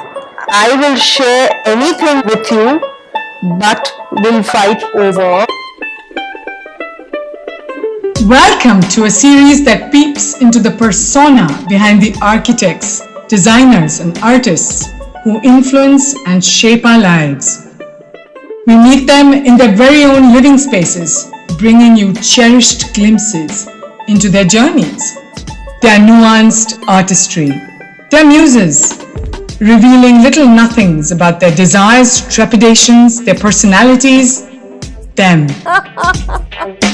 I will share anything with you, but will fight over. Welcome to a series that peeps into the persona behind the architects, designers, and artists who influence and shape our lives. We meet them in their very own living spaces, bringing you cherished glimpses into their journeys, their nuanced artistry, their muses, revealing little nothings about their desires, trepidations, their personalities, them.